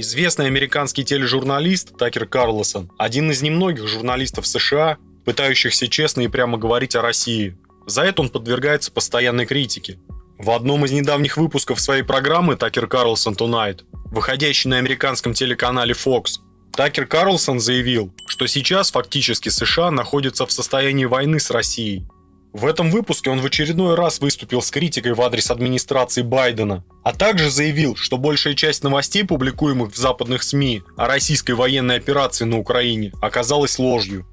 Известный американский тележурналист Такер Карлсон – один из немногих журналистов США, пытающихся честно и прямо говорить о России. За это он подвергается постоянной критике. В одном из недавних выпусков своей программы «Такер Карлсон Tonight», выходящей на американском телеканале Fox, Такер Карлсон заявил, что сейчас фактически США находятся в состоянии войны с Россией. В этом выпуске он в очередной раз выступил с критикой в адрес администрации Байдена, а также заявил, что большая часть новостей, публикуемых в западных СМИ о российской военной операции на Украине, оказалась ложью.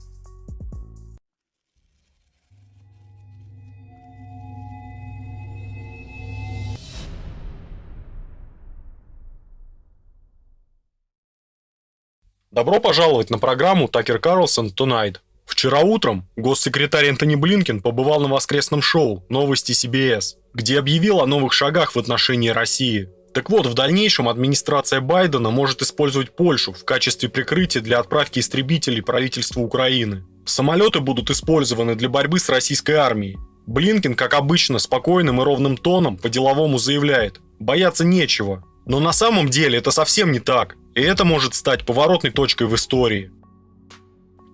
Добро пожаловать на программу Такер Карлсон Tonight. Вчера утром госсекретарь Энтони Блинкен побывал на воскресном шоу «Новости CBS», где объявил о новых шагах в отношении России. Так вот, в дальнейшем администрация Байдена может использовать Польшу в качестве прикрытия для отправки истребителей правительству Украины. Самолеты будут использованы для борьбы с российской армией. Блинкен, как обычно, спокойным и ровным тоном по-деловому заявляет «бояться нечего». Но на самом деле это совсем не так. И это может стать поворотной точкой в истории.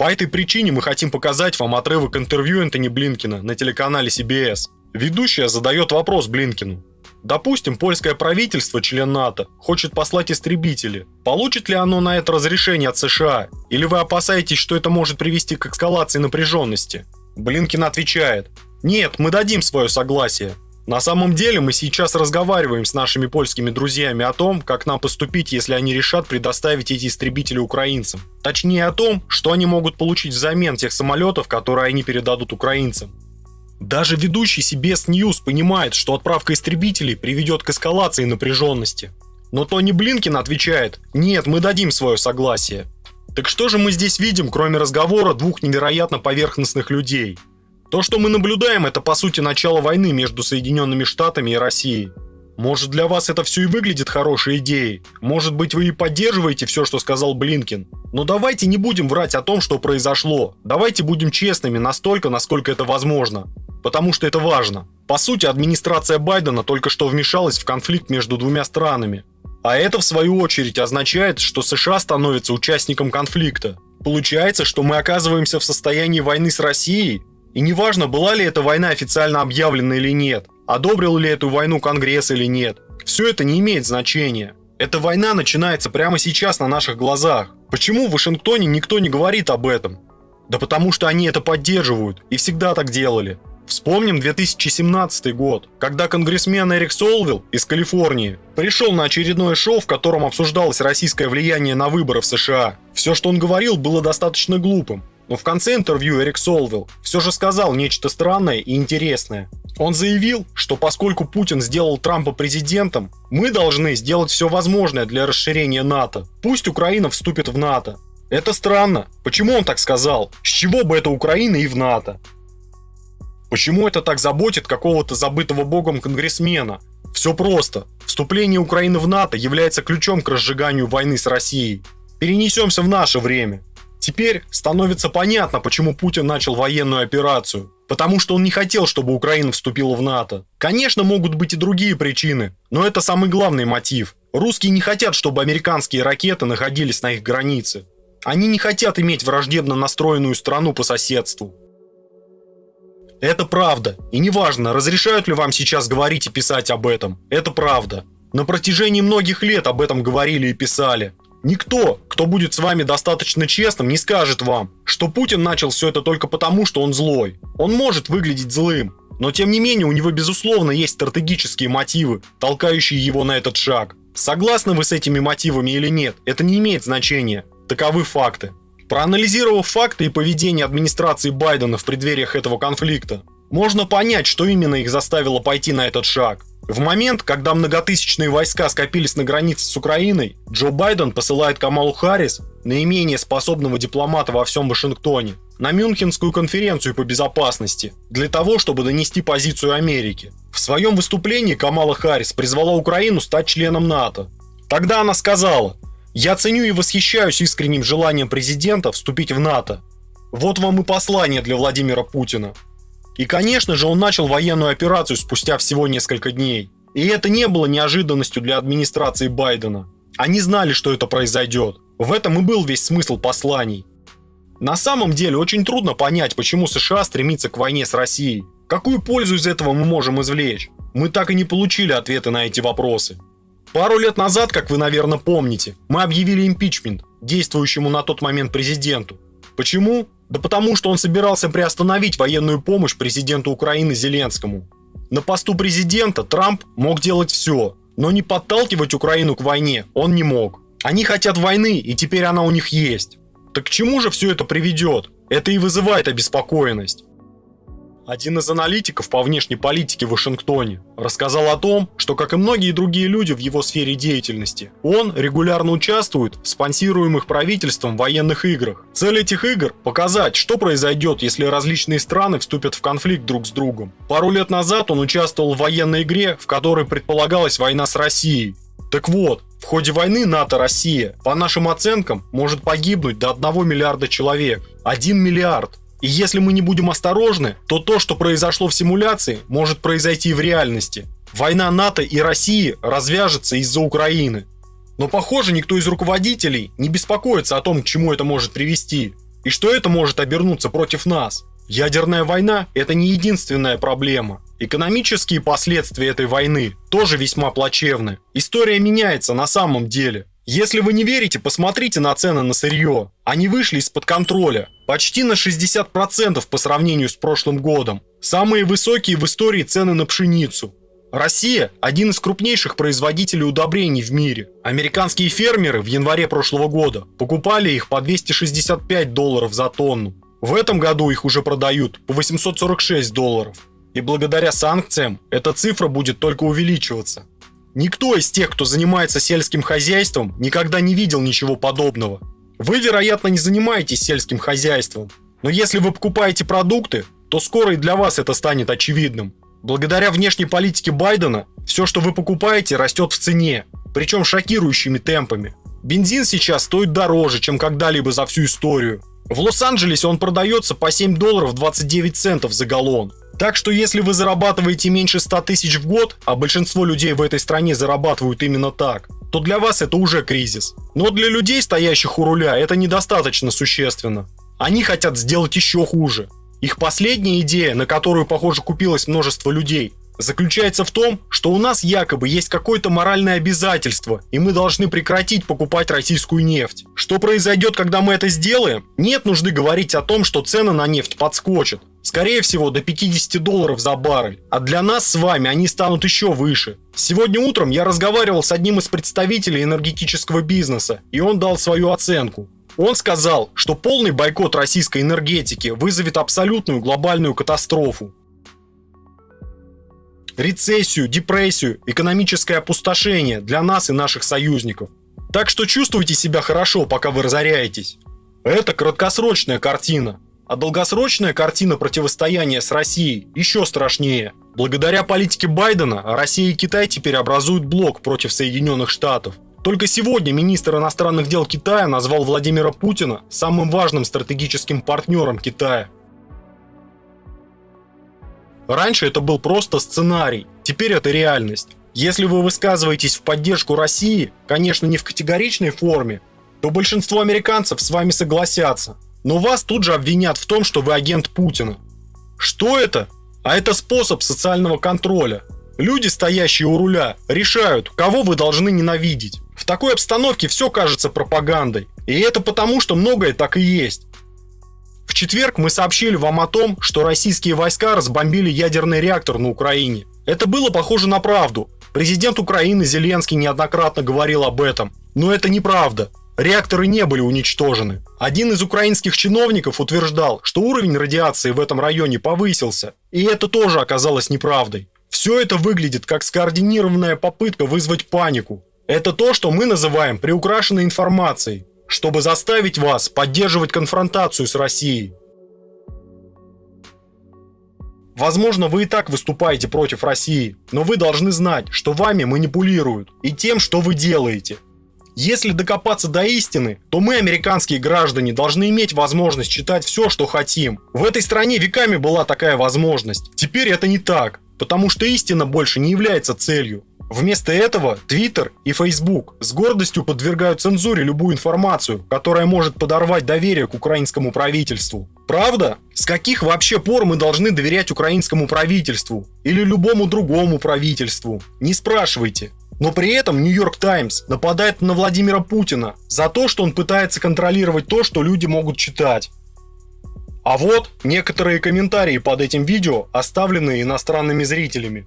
По этой причине мы хотим показать вам отрывок интервью Энтони Блинкина на телеканале CBS. Ведущая задает вопрос Блинкину. Допустим, польское правительство, член НАТО, хочет послать истребители. Получит ли оно на это разрешение от США? Или вы опасаетесь, что это может привести к эскалации напряженности? Блинкин отвечает. Нет, мы дадим свое согласие. На самом деле мы сейчас разговариваем с нашими польскими друзьями о том, как нам поступить, если они решат предоставить эти истребители украинцам. Точнее о том, что они могут получить взамен тех самолетов, которые они передадут украинцам. Даже ведущий CBS News понимает, что отправка истребителей приведет к эскалации напряженности. Но Тони Блинкин отвечает, нет, мы дадим свое согласие. Так что же мы здесь видим, кроме разговора двух невероятно поверхностных людей – то, что мы наблюдаем, это по сути начало войны между Соединенными Штатами и Россией. Может для вас это все и выглядит хорошей идеей. Может быть вы и поддерживаете все, что сказал Блинкин. Но давайте не будем врать о том, что произошло. Давайте будем честными настолько, насколько это возможно. Потому что это важно. По сути, администрация Байдена только что вмешалась в конфликт между двумя странами. А это в свою очередь означает, что США становится участником конфликта. Получается, что мы оказываемся в состоянии войны с Россией, и неважно, была ли эта война официально объявлена или нет, одобрил ли эту войну Конгресс или нет, все это не имеет значения. Эта война начинается прямо сейчас на наших глазах. Почему в Вашингтоне никто не говорит об этом? Да потому что они это поддерживают и всегда так делали. Вспомним 2017 год, когда конгрессмен Эрик Солвилл из Калифорнии пришел на очередное шоу, в котором обсуждалось российское влияние на выборы в США. Все, что он говорил, было достаточно глупым. Но в конце интервью Эрик Солвилл все же сказал нечто странное и интересное. Он заявил, что поскольку Путин сделал Трампа президентом, мы должны сделать все возможное для расширения НАТО. Пусть Украина вступит в НАТО. Это странно. Почему он так сказал? С чего бы это Украина и в НАТО? Почему это так заботит какого-то забытого богом конгрессмена? Все просто. Вступление Украины в НАТО является ключом к разжиганию войны с Россией. Перенесемся в наше время. Теперь становится понятно, почему Путин начал военную операцию. Потому что он не хотел, чтобы Украина вступила в НАТО. Конечно, могут быть и другие причины, но это самый главный мотив. Русские не хотят, чтобы американские ракеты находились на их границе. Они не хотят иметь враждебно настроенную страну по соседству. Это правда. И неважно, разрешают ли вам сейчас говорить и писать об этом. Это правда. На протяжении многих лет об этом говорили и писали. Никто, кто будет с вами достаточно честным, не скажет вам, что Путин начал все это только потому, что он злой. Он может выглядеть злым, но тем не менее у него безусловно есть стратегические мотивы, толкающие его на этот шаг. Согласны вы с этими мотивами или нет, это не имеет значения. Таковы факты. Проанализировав факты и поведение администрации Байдена в преддвериях этого конфликта, можно понять, что именно их заставило пойти на этот шаг. В момент, когда многотысячные войска скопились на границе с Украиной, Джо Байден посылает Камалу Харрис, наименее способного дипломата во всем Вашингтоне, на Мюнхенскую конференцию по безопасности, для того, чтобы донести позицию Америки. В своем выступлении Камала Харрис призвала Украину стать членом НАТО. Тогда она сказала, «Я ценю и восхищаюсь искренним желанием президента вступить в НАТО. Вот вам и послание для Владимира Путина. И, конечно же, он начал военную операцию спустя всего несколько дней. И это не было неожиданностью для администрации Байдена. Они знали, что это произойдет. В этом и был весь смысл посланий. На самом деле очень трудно понять, почему США стремится к войне с Россией. Какую пользу из этого мы можем извлечь? Мы так и не получили ответы на эти вопросы. Пару лет назад, как вы, наверное, помните, мы объявили импичмент действующему на тот момент президенту. Почему? Да потому что он собирался приостановить военную помощь президенту Украины Зеленскому. На посту президента Трамп мог делать все, но не подталкивать Украину к войне он не мог. Они хотят войны, и теперь она у них есть. Так к чему же все это приведет? Это и вызывает обеспокоенность. Один из аналитиков по внешней политике в Вашингтоне рассказал о том, что, как и многие другие люди в его сфере деятельности, он регулярно участвует в спонсируемых правительством военных играх. Цель этих игр – показать, что произойдет, если различные страны вступят в конфликт друг с другом. Пару лет назад он участвовал в военной игре, в которой предполагалась война с Россией. Так вот, в ходе войны НАТО-Россия, по нашим оценкам, может погибнуть до 1 миллиарда человек. 1 миллиард. И если мы не будем осторожны, то то, что произошло в симуляции, может произойти в реальности. Война НАТО и России развяжется из-за Украины. Но похоже, никто из руководителей не беспокоится о том, к чему это может привести. И что это может обернуться против нас. Ядерная война – это не единственная проблема. Экономические последствия этой войны тоже весьма плачевны. История меняется на самом деле. Если вы не верите, посмотрите на цены на сырье. Они вышли из-под контроля. Почти на 60% по сравнению с прошлым годом. Самые высокие в истории цены на пшеницу. Россия – один из крупнейших производителей удобрений в мире. Американские фермеры в январе прошлого года покупали их по 265 долларов за тонну. В этом году их уже продают по 846 долларов. И благодаря санкциям эта цифра будет только увеличиваться. Никто из тех, кто занимается сельским хозяйством, никогда не видел ничего подобного. Вы, вероятно, не занимаетесь сельским хозяйством, но если вы покупаете продукты, то скоро и для вас это станет очевидным. Благодаря внешней политике Байдена, все, что вы покупаете, растет в цене, причем шокирующими темпами. Бензин сейчас стоит дороже, чем когда-либо за всю историю. В Лос-Анджелесе он продается по 7 долларов 29 центов за галлон. Так что если вы зарабатываете меньше 100 тысяч в год, а большинство людей в этой стране зарабатывают именно так, то для вас это уже кризис. Но для людей, стоящих у руля, это недостаточно существенно. Они хотят сделать еще хуже. Их последняя идея, на которую, похоже, купилось множество людей, заключается в том, что у нас якобы есть какое-то моральное обязательство, и мы должны прекратить покупать российскую нефть. Что произойдет, когда мы это сделаем? Нет нужды говорить о том, что цены на нефть подскочат. Скорее всего, до 50 долларов за баррель. А для нас с вами они станут еще выше. Сегодня утром я разговаривал с одним из представителей энергетического бизнеса, и он дал свою оценку. Он сказал, что полный бойкот российской энергетики вызовет абсолютную глобальную катастрофу рецессию, депрессию, экономическое опустошение для нас и наших союзников. Так что чувствуйте себя хорошо, пока вы разоряетесь. Это краткосрочная картина. А долгосрочная картина противостояния с Россией еще страшнее. Благодаря политике Байдена Россия и Китай теперь образуют блок против Соединенных Штатов. Только сегодня министр иностранных дел Китая назвал Владимира Путина самым важным стратегическим партнером Китая. Раньше это был просто сценарий, теперь это реальность. Если вы высказываетесь в поддержку России, конечно не в категоричной форме, то большинство американцев с вами согласятся. Но вас тут же обвинят в том, что вы агент Путина. Что это? А это способ социального контроля. Люди, стоящие у руля, решают, кого вы должны ненавидеть. В такой обстановке все кажется пропагандой. И это потому, что многое так и есть. В четверг мы сообщили вам о том, что российские войска разбомбили ядерный реактор на Украине. Это было похоже на правду. Президент Украины Зеленский неоднократно говорил об этом. Но это неправда. Реакторы не были уничтожены. Один из украинских чиновников утверждал, что уровень радиации в этом районе повысился. И это тоже оказалось неправдой. Все это выглядит как скоординированная попытка вызвать панику. Это то, что мы называем приукрашенной информацией чтобы заставить вас поддерживать конфронтацию с Россией. Возможно, вы и так выступаете против России, но вы должны знать, что вами манипулируют и тем, что вы делаете. Если докопаться до истины, то мы, американские граждане, должны иметь возможность читать все, что хотим. В этой стране веками была такая возможность. Теперь это не так, потому что истина больше не является целью. Вместо этого Twitter и Facebook с гордостью подвергают цензуре любую информацию, которая может подорвать доверие к украинскому правительству. Правда? С каких вообще пор мы должны доверять украинскому правительству? Или любому другому правительству? Не спрашивайте. Но при этом Нью-Йорк Таймс нападает на Владимира Путина за то, что он пытается контролировать то, что люди могут читать. А вот некоторые комментарии под этим видео, оставленные иностранными зрителями.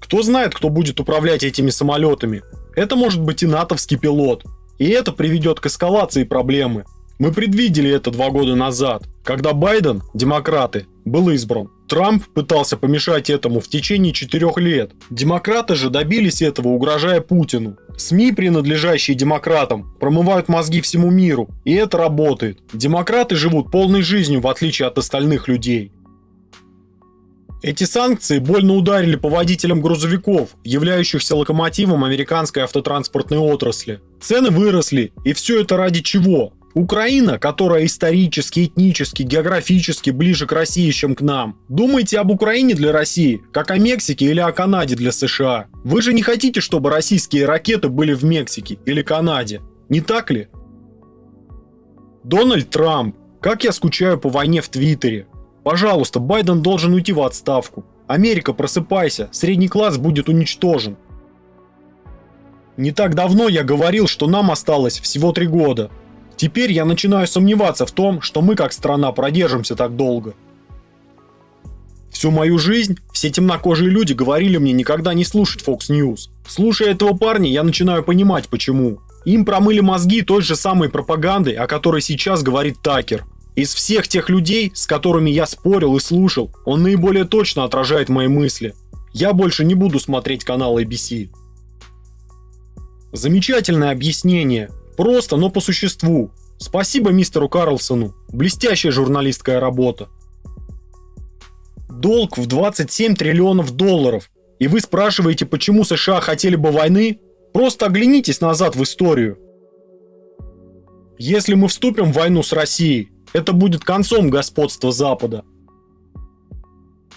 Кто знает, кто будет управлять этими самолетами? Это может быть и натовский пилот. И это приведет к эскалации проблемы. Мы предвидели это два года назад, когда Байден, демократы, был избран. Трамп пытался помешать этому в течение четырех лет. Демократы же добились этого, угрожая Путину. СМИ, принадлежащие демократам, промывают мозги всему миру, и это работает. Демократы живут полной жизнью, в отличие от остальных людей. Эти санкции больно ударили по водителям грузовиков, являющихся локомотивом американской автотранспортной отрасли. Цены выросли, и все это ради чего? Украина, которая исторически, этнически, географически ближе к России, чем к нам. Думаете об Украине для России, как о Мексике или о Канаде для США. Вы же не хотите, чтобы российские ракеты были в Мексике или Канаде, не так ли? Дональд Трамп. Как я скучаю по войне в Твиттере. Пожалуйста, Байден должен уйти в отставку. Америка, просыпайся, средний класс будет уничтожен. Не так давно я говорил, что нам осталось всего три года. Теперь я начинаю сомневаться в том, что мы как страна продержимся так долго. Всю мою жизнь все темнокожие люди говорили мне никогда не слушать Fox News. Слушая этого парня, я начинаю понимать почему. Им промыли мозги той же самой пропагандой, о которой сейчас говорит Такер. Из всех тех людей, с которыми я спорил и слушал, он наиболее точно отражает мои мысли. Я больше не буду смотреть канал ABC. Замечательное объяснение. Просто, но по существу. Спасибо мистеру Карлсону. Блестящая журналистская работа. Долг в 27 триллионов долларов. И вы спрашиваете, почему США хотели бы войны? Просто оглянитесь назад в историю. Если мы вступим в войну с Россией, это будет концом господства Запада.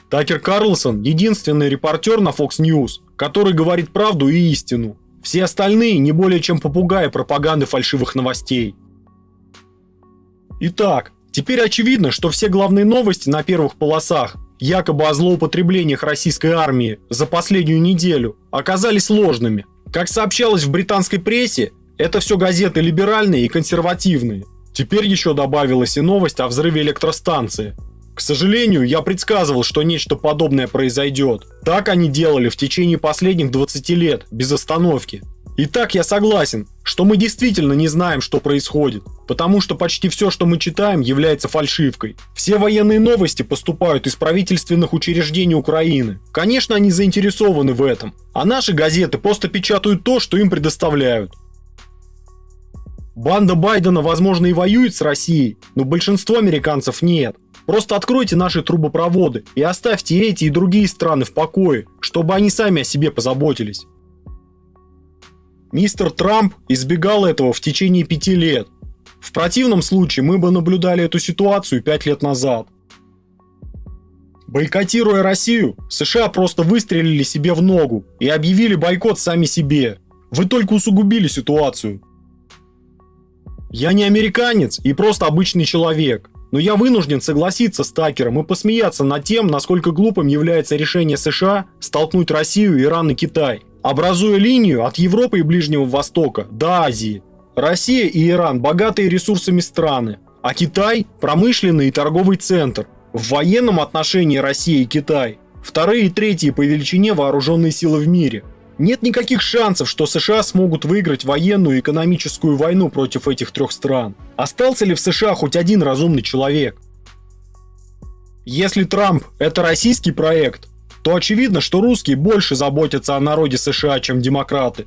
Такер Карлсон – единственный репортер на Fox News, который говорит правду и истину. Все остальные не более чем попугаи пропаганды фальшивых новостей. Итак, теперь очевидно, что все главные новости на первых полосах, якобы о злоупотреблениях российской армии за последнюю неделю, оказались ложными. Как сообщалось в британской прессе, это все газеты либеральные и консервативные. Теперь еще добавилась и новость о взрыве электростанции. К сожалению, я предсказывал, что нечто подобное произойдет. Так они делали в течение последних 20 лет, без остановки. Итак, я согласен, что мы действительно не знаем, что происходит, потому что почти все, что мы читаем, является фальшивкой. Все военные новости поступают из правительственных учреждений Украины. Конечно, они заинтересованы в этом, а наши газеты просто печатают то, что им предоставляют. Банда Байдена, возможно, и воюет с Россией, но большинство американцев нет. Просто откройте наши трубопроводы и оставьте эти и другие страны в покое, чтобы они сами о себе позаботились. Мистер Трамп избегал этого в течение пяти лет. В противном случае мы бы наблюдали эту ситуацию пять лет назад. Бойкотируя Россию, США просто выстрелили себе в ногу и объявили бойкот сами себе. Вы только усугубили ситуацию. Я не американец и просто обычный человек. Но я вынужден согласиться с Такером и посмеяться над тем, насколько глупым является решение США столкнуть Россию, Иран и Китай, образуя линию от Европы и Ближнего Востока до Азии. Россия и Иран – богатые ресурсами страны, а Китай – промышленный и торговый центр. В военном отношении Россия и Китай – вторые и третьи по величине вооруженные силы в мире – нет никаких шансов, что США смогут выиграть военную и экономическую войну против этих трех стран. Остался ли в США хоть один разумный человек? Если Трамп – это российский проект, то очевидно, что русские больше заботятся о народе США, чем демократы.